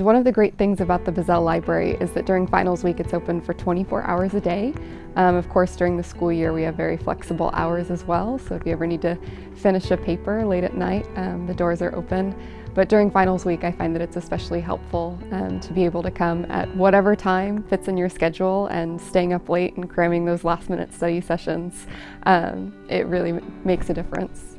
One of the great things about the Bizzell Library is that during finals week it's open for 24 hours a day. Um, of course during the school year we have very flexible hours as well so if you ever need to finish a paper late at night um, the doors are open. But during finals week I find that it's especially helpful um, to be able to come at whatever time fits in your schedule and staying up late and cramming those last minute study sessions. Um, it really makes a difference.